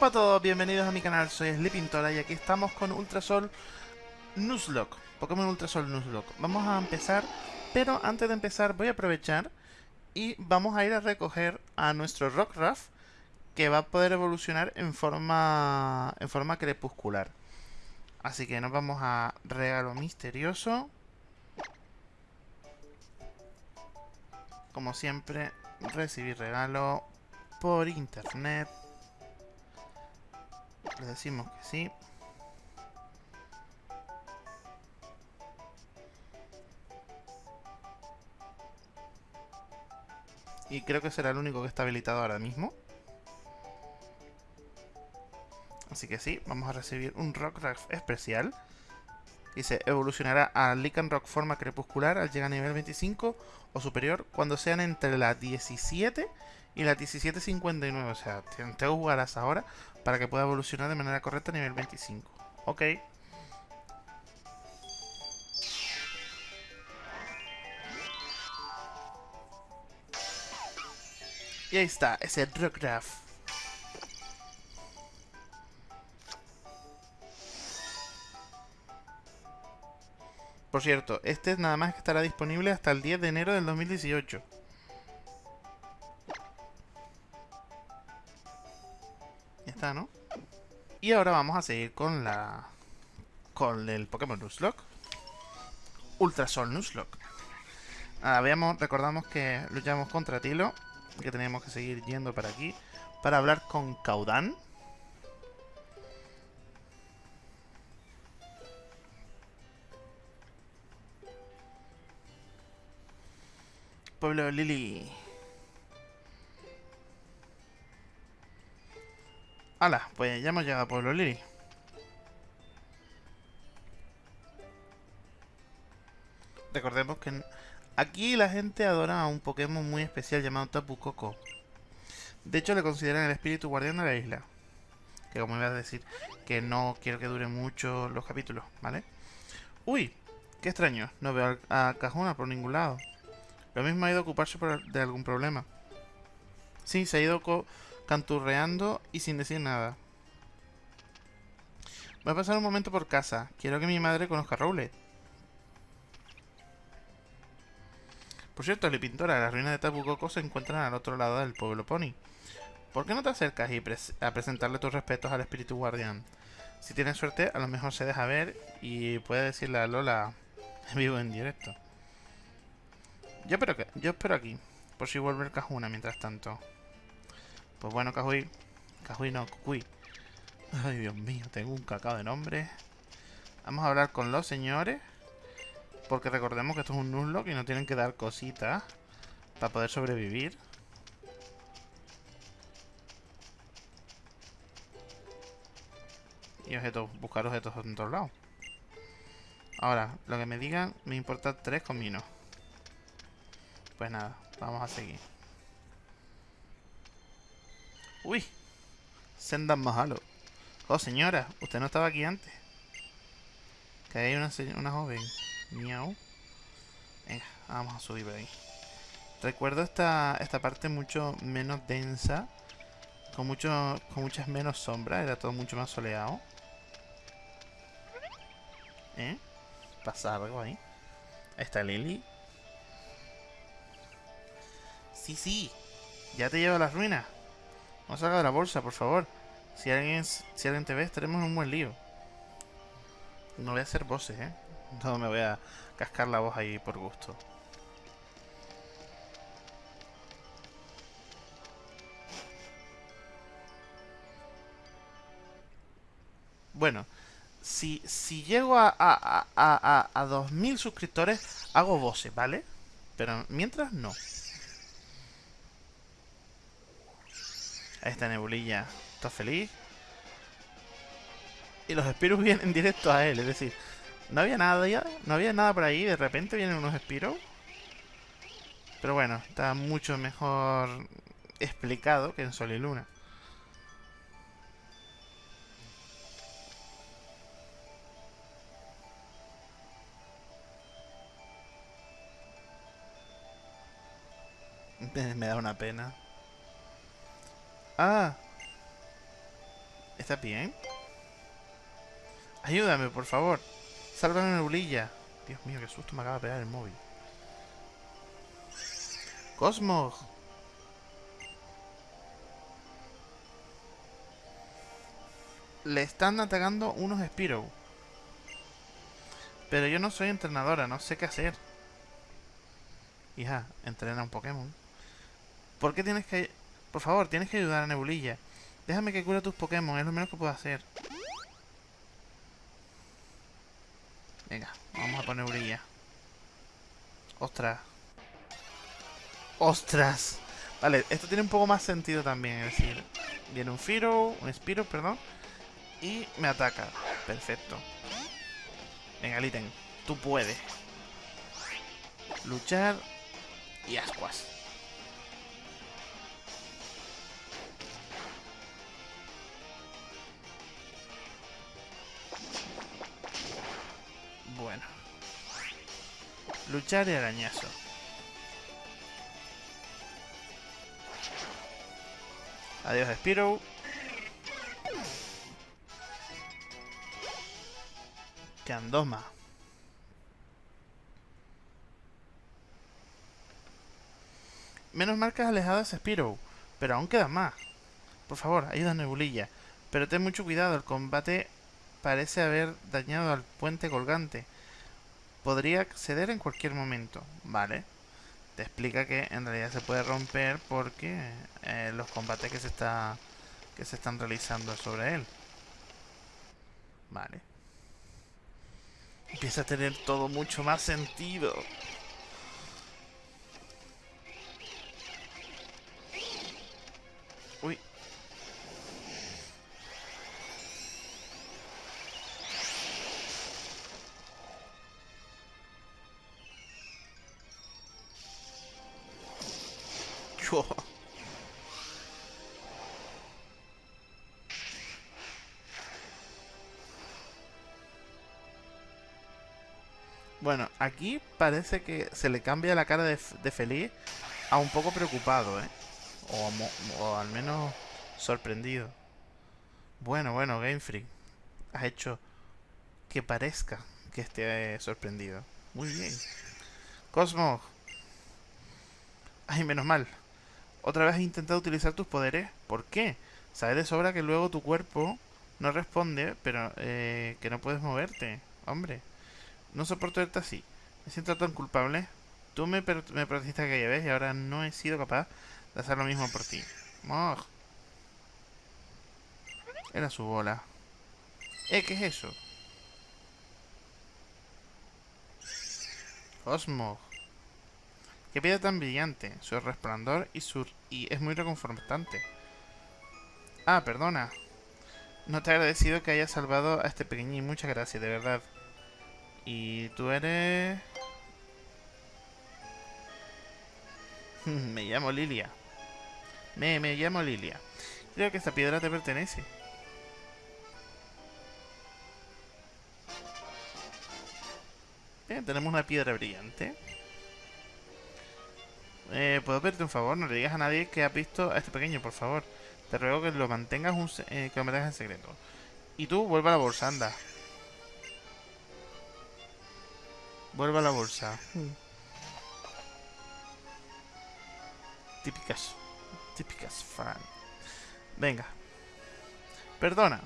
Hola a todos, bienvenidos a mi canal, soy Sleepintora y aquí estamos con Ultrasol Nuzlocke, Pokémon Ultrasol Nuzlocke. Vamos a empezar, pero antes de empezar voy a aprovechar y vamos a ir a recoger a nuestro Rockruff que va a poder evolucionar en forma, en forma crepuscular. Así que nos vamos a regalo misterioso. Como siempre, recibir regalo por internet. Le decimos que sí. Y creo que será el único que está habilitado ahora mismo. Así que sí, vamos a recibir un Rockruff especial. Dice, evolucionará a Rock forma crepuscular al llegar a nivel 25 o superior cuando sean entre la 17 y la 1759. O sea, tengo que jugarlas ahora para que pueda evolucionar de manera correcta a nivel 25. Ok. Y ahí está, ese Rockruff. Por cierto, este nada más que estará disponible hasta el 10 de enero del 2018. ¿No? Y ahora vamos a seguir con la... Con el Pokémon Nuzlocke. Ultrasol Nuzlocke. Habíamos, recordamos que luchamos contra Tilo. Que teníamos que seguir yendo para aquí. Para hablar con Caudan. Pueblo Lili. Hala, pues ya hemos llegado a Pueblo Lili. Recordemos que aquí la gente adora a un Pokémon muy especial llamado Tapu Koko. De hecho, le consideran el espíritu guardián de la isla. Que como iba a decir, que no quiero que dure mucho los capítulos, ¿vale? Uy, qué extraño. No veo a Cajuna por ningún lado. Lo mismo ha ido a ocuparse de algún problema. Sí, se ha ido canturreando y sin decir nada. Voy a pasar un momento por casa. Quiero que mi madre conozca a Rowlet. Por cierto, la pintora, las ruinas de Tapu Koko se encuentran al otro lado del pueblo Pony. ¿Por qué no te acercas y a presentarle tus respetos al espíritu guardián? Si tienes suerte, a lo mejor se deja ver y puede decirle a Lola en vivo en directo. Yo espero, que, yo espero aquí. Por si vuelve el Cajuna mientras tanto. Pues bueno, Cajuy. Cajuy no, Cucuy. Ay, Dios mío, tengo un cacao de nombre. Vamos a hablar con los señores. Porque recordemos que esto es un Nuzlocke y no tienen que dar cositas para poder sobrevivir. Y objetos, buscar objetos en todos lados. Ahora, lo que me digan, me importa tres cominos. Pues nada, vamos a seguir. Uy, Sendan Mahalo. Oh, señora, usted no estaba aquí antes. Que hay una, una joven. Miau. Venga, vamos a subir por ahí. Recuerdo esta, esta parte mucho menos densa. Con, mucho, con muchas menos sombras. Era todo mucho más soleado. ¿Eh? ¿Pasa algo ahí? Ahí está Lily. Sí, sí. Ya te lleva a las ruinas. No salga de la bolsa, por favor. Si alguien, si alguien te ve, estaremos en un buen lío. No voy a hacer voces, ¿eh? No me voy a cascar la voz ahí por gusto. Bueno, si, si llego a, a, a, a, a 2.000 suscriptores, hago voces, ¿vale? Pero mientras no. Esta nebulilla está feliz. Y los espiros vienen directo a él, es decir, no había nada ya, no había nada por ahí, de repente vienen unos espiros. Pero bueno, está mucho mejor explicado que en Sol y Luna. Me da una pena. Ah. ¿Estás bien? Ayúdame, por favor. Sálvame, Neblilla. Dios mío, qué susto me acaba de pegar el móvil. Cosmo. Le están atacando unos Spiro. Pero yo no soy entrenadora, no sé qué hacer. Hija, entrena un Pokémon. ¿Por qué tienes que...? Por favor, tienes que ayudar a Nebulilla. Déjame que cure tus Pokémon, es lo menos que puedo hacer. Venga, vamos a poner Nebulilla. Ostras. ¡Ostras! Vale, esto tiene un poco más sentido también, es decir, viene un Firo, un Spiro, perdón, y me ataca. Perfecto. Venga, Litten, tú puedes. Luchar y ascuas. Bueno. Luchar y arañazo. Adiós, Spiro. Quedan dos más. Menos marcas alejadas Spiro, pero aún quedan más. Por favor, ayuda Nebulilla. Pero ten mucho cuidado, el combate parece haber dañado al puente colgante. Podría ceder en cualquier momento. Vale. Te explica que en realidad se puede romper porque eh, los combates que se está que se están realizando sobre él. Vale. Empieza a tener todo mucho más sentido. Bueno, aquí parece que se le cambia la cara de, feliz a un poco preocupado, ¿eh? O, al menos sorprendido. Bueno, bueno, Game Freak. Has hecho que parezca que esté sorprendido. Muy bien. Cosmo. Ay, menos mal. ¿Otra vez has intentado utilizar tus poderes? ¿Por qué? Sabes de sobra que luego tu cuerpo no responde, pero eh, que no puedes moverte. Hombre. No soporto verte así. Me siento tan culpable. Tú me, me protegiste aquella vez y ahora no he sido capaz de hacer lo mismo por ti. Era su bola. ¿Eh? ¿Qué es eso? Cosmo. Qué piedra tan brillante. Su resplandor y su... Y es muy reconfortante. Ah, perdona. No te he agradecido que hayas salvado a este pequeñín. Muchas gracias, de verdad. Y tú eres... me llamo Lilia. Me, me llamo Lilia. Creo que esta piedra te pertenece. Tenemos una piedra brillante. Eh, ¿Puedo pedirte un favor? No le digas a nadie que has visto a este pequeño, por favor. Te ruego que lo mantengas, un, eh, que lo mantengas en secreto. Y tú, vuelve a la bolsa, anda. Vuelve a la bolsa. Hmm. Típicas. Típicas fan. Venga. Perdona.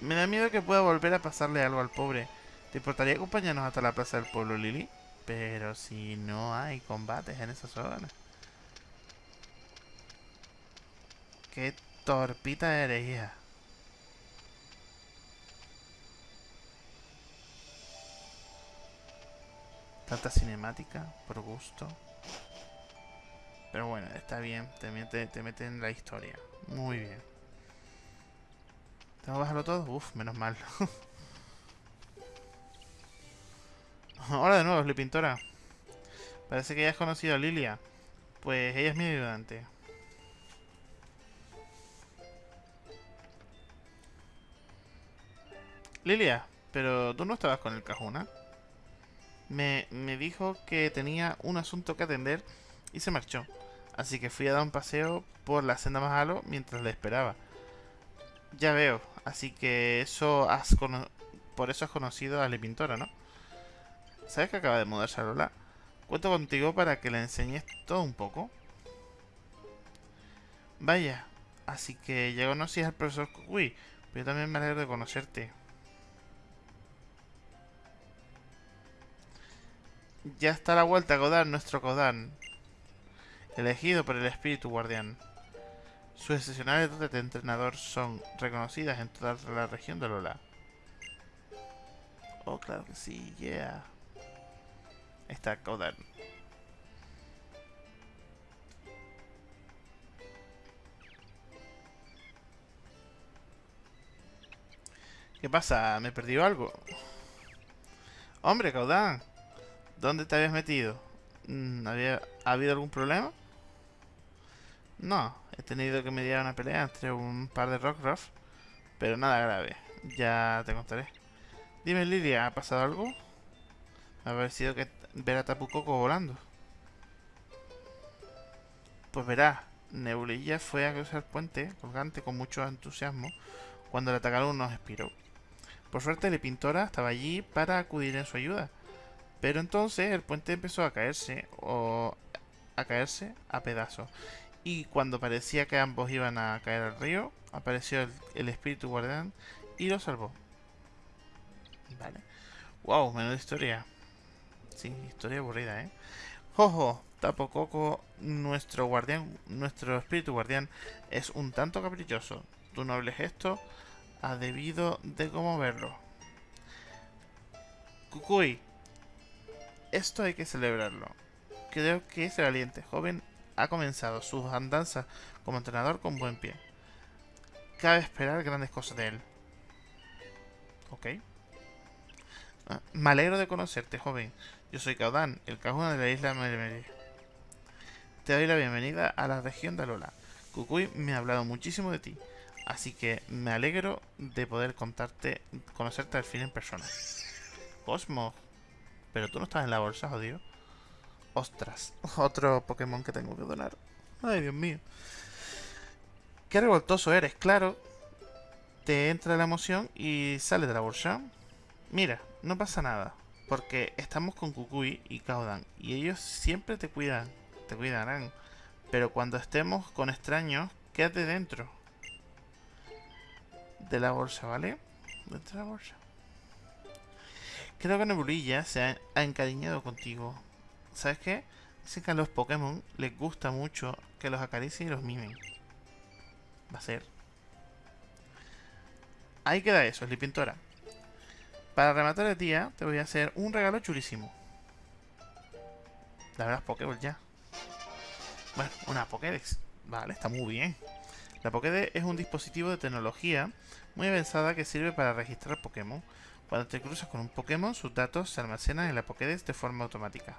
Me da miedo que pueda volver a pasarle algo al pobre. ¿Te importaría acompañarnos hasta la plaza del pueblo, Lily? Pero si no hay combates en esa zona. Qué torpita eres, hija. Tanta cinemática, por gusto. Pero bueno, está bien, te mete, te mete en la historia. Muy bien. ¿Tengo que bajarlo todo? Uf, menos mal. Hola de nuevo, Pintora. Parece que ya has conocido a Lilia. Pues ella es mi ayudante. Lilia, pero tú no estabas con el Cajuna me, dijo que tenía un asunto que atender y se marchó. Así que fui a dar un paseo por la senda más alto mientras le esperaba. Ya veo. Así que eso has por eso has conocido a la pintora, ¿no? ¿Sabes que acaba de mudarse a Lola? Cuento contigo para que le enseñes todo un poco. Vaya, así que ya conocí al profesor Kukui, pero yo también me alegro de conocerte. Ya está la vuelta, Godan, nuestro Godan. Elegido por el espíritu guardián. Sus excepcionales dotes de entrenador son reconocidas en toda la región de Lola. Oh, claro que sí, yeah. Está Godan. ¿Qué pasa? ¿Me he perdido algo? Hombre, Caudán. ¿Dónde te habías metido? Mm, ¿Había, ¿Ha habido algún problema? No, he tenido que mediar una pelea entre un par de Rockruff, pero nada grave. Ya te contaré. Dime, Lilia, ¿ha pasado algo? Ha parecido que ver a Tapu volando. Pues verá, Nebulilla fue a cruzar el puente colgante con mucho entusiasmo cuando le atacaron unos Spiro. Por suerte, la pintora estaba allí para acudir en su ayuda. Pero entonces el puente empezó a caerse o a caerse a pedazos. Y cuando parecía que ambos iban a caer al río, apareció el, espíritu guardián y lo salvó. Vale. Wow, menuda historia. Sí, historia aburrida, ¿eh? Jojo, Tapococo, nuestro guardián, nuestro espíritu guardián, es un tanto caprichoso. Tu noble gesto ha debido de verlo. Kukui, esto hay que celebrarlo. Creo que ese valiente joven ha comenzado sus andanzas como entrenador con buen pie. Cabe esperar grandes cosas de él. Ok. Ah, me alegro de conocerte, joven. Yo soy Caudán, el cajón de la isla Meremere. Te doy la bienvenida a la región de Alola. Kukui me ha hablado muchísimo de ti. Así que me alegro de poder contarte, conocerte al fin en persona. Cosmo. Pero tú no estás en la bolsa, jodido. Ostras, otro Pokémon que tengo que donar. Ay, Dios mío. Qué revoltoso eres, claro. Te entra la emoción y sale de la bolsa. Mira, no pasa nada. Porque estamos con Kukui y Kaudan. Y ellos siempre te cuidan. Te cuidarán. Pero cuando estemos con extraños, quédate dentro de la bolsa, ¿vale? De la bolsa. Creo que Nebulilla se ha, encariñado contigo. ¿Sabes qué? Dicen que a los Pokémon les gusta mucho que los acaricien y los mimen. Va a ser. Ahí queda eso, Pintora. Para rematar el día, te voy a hacer un regalo chulísimo. La verdad, Pokéball ya. Bueno, una Pokédex. Vale, está muy bien. La Pokédex es un dispositivo de tecnología muy avanzada que sirve para registrar Pokémon. Cuando te cruzas con un Pokémon, sus datos se almacenan en la Pokédex de forma automática.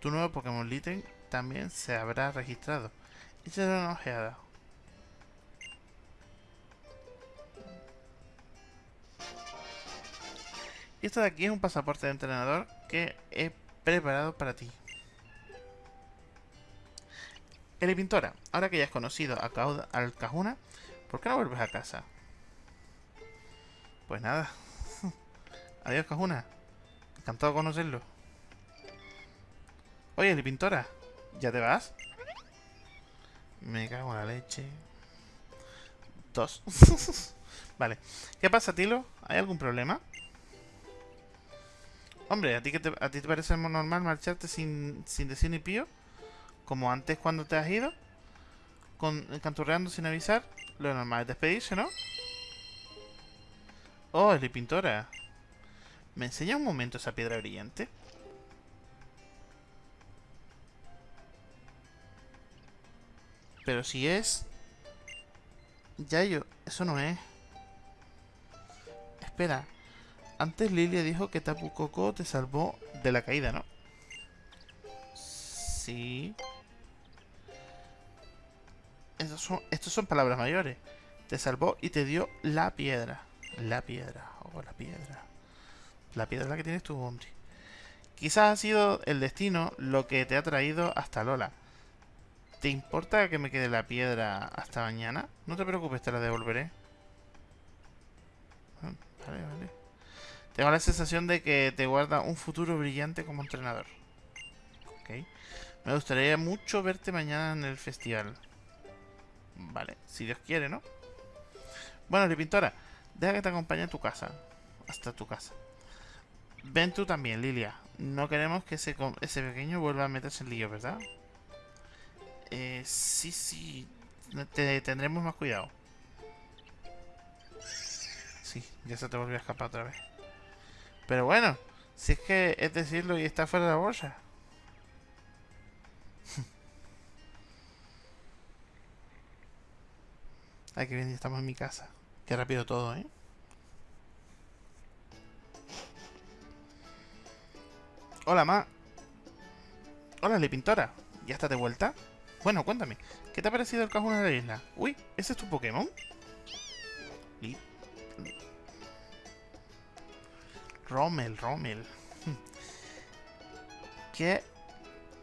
Tu nuevo Pokémon Litten también se habrá registrado. Échale una ojeada. Esto de aquí es un pasaporte de entrenador que he preparado para ti. El Pintora, ahora que ya has conocido a al Cajuna, ¿por qué no vuelves a casa? Pues nada. Adiós, Cajuna. Encantado de conocerlo. Oye, el Pintora, ¿ya te vas? Me cago en la leche. Dos. vale. ¿Qué pasa, Tilo? ¿Hay algún problema? Hombre, ¿a ti, te, ¿a ti te parece normal marcharte sin, sin decir ni pío? como antes cuando te has ido, con, canturreando sin avisar, lo normal es despedirse, ¿no? Oh, es la pintora. ¿Me enseña un momento esa piedra brillante? Pero si es... Ya yo... Eso no es. Espera. Antes Lilia dijo que Tapu Koko te salvó de la caída, ¿no? Sí. Estos son, son palabras mayores. Te salvó y te dio la piedra. La piedra. Oh, la piedra. La piedra la que tienes tu hombre. Quizás ha sido el destino lo que te ha traído hasta Lola. ¿Te importa que me quede la piedra hasta mañana? No te preocupes, te la devolveré. Ah, vale, vale. Tengo la sensación de que te guarda un futuro brillante como entrenador. Ok. Me gustaría mucho verte mañana en el festival. Vale, si Dios quiere, ¿no? Bueno, pintora, deja que te acompañe a tu casa. Hasta tu casa. Ven tú también, Lilia. No queremos que ese, ese pequeño vuelva a meterse en lío, ¿verdad? Eh, sí, sí. Te, tendremos más cuidado. Sí, ya se te volvió a escapar otra vez. Pero bueno, si es que es decirlo y está fuera de la bolsa. Ay, que bien, ya estamos en mi casa. Qué rápido todo, ¿eh? Hola, ma. Hola, le pintora. ¿Ya está de vuelta? Bueno, cuéntame. ¿Qué te ha parecido el cajón de la isla? Uy, ¿ese es tu Pokémon? Rommel, Rommel. ¿Qué,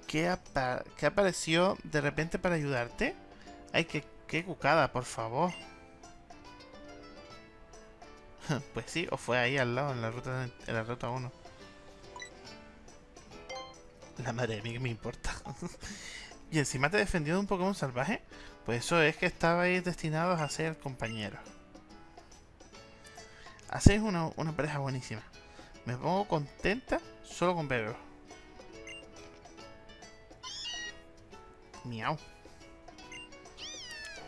qué, ¿Qué apareció de repente para ayudarte? Ay, qué, qué cucada, por favor. pues sí, o fue ahí al lado, en la ruta, en la ruta 1. La madre de mí que me importa. y encima te defendió de un Pokémon salvaje. Pues eso es que estabais destinados a ser compañeros. Hacéis una, una pareja buenísima. Me pongo contenta solo con verlo. Miau.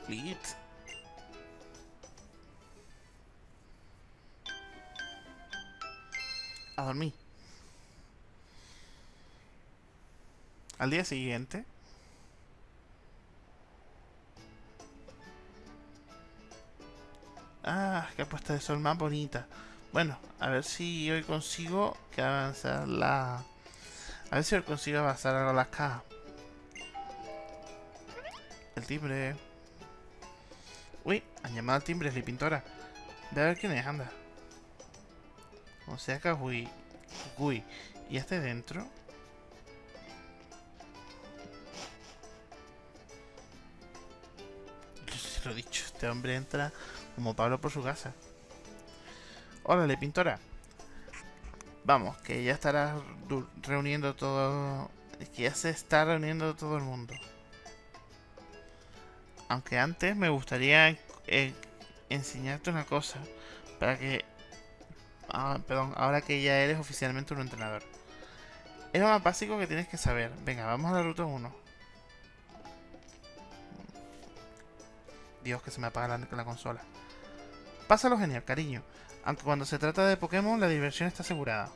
Lit. A dormir. Al día siguiente... Ah, qué puesta de sol más bonita. Bueno, a ver si hoy consigo que avanzar la... A ver si hoy consigo avanzar a las cajas. El timbre. Uy, han llamado al timbre, es pintora. Ve a ver quién es, anda. O sea que uy. ¿Y este dentro? lo he dicho, este hombre entra como Pablo por su casa. Órale, pintora. Vamos, que ya estará reuniendo todo... Que ya se está reuniendo todo el mundo. Aunque antes me gustaría eh, enseñarte una cosa. Para que... Ah, perdón, ahora que ya eres oficialmente un entrenador. Es lo más básico que tienes que saber. Venga, vamos a la ruta 1. Dios, que se me apaga la, la consola. Pásalo genial, cariño. Aunque cuando se trata de Pokémon, la diversión está asegurada.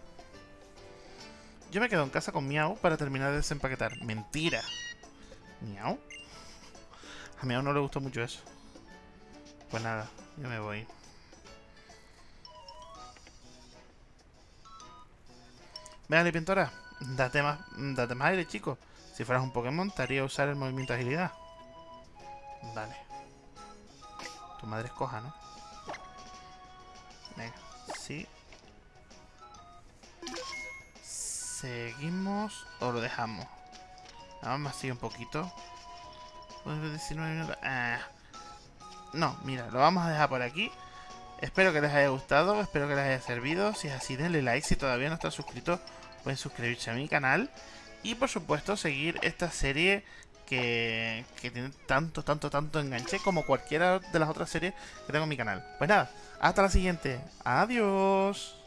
Yo me quedo en casa con Miau para terminar de desempaquetar. ¡Mentira! ¿Miau? A Miau no le gustó mucho eso. Pues nada, yo me voy. Véale, pintora. Date más, date más aire, chico. Si fueras un Pokémon, te haría usar el movimiento de agilidad. Vale. Tu madre es coja, ¿no? Sí. Seguimos o lo dejamos. Vamos así un poquito. 19 minutos. Ah. No, mira, lo vamos a dejar por aquí. Espero que les haya gustado, espero que les haya servido. Si es así, denle like. Si todavía no están suscritos, pueden suscribirse a mi canal. Y por supuesto, seguir esta serie que, tiene tanto, tanto, tanto enganche como cualquiera de las otras series que tengo en mi canal. Pues nada, hasta la siguiente. Adiós.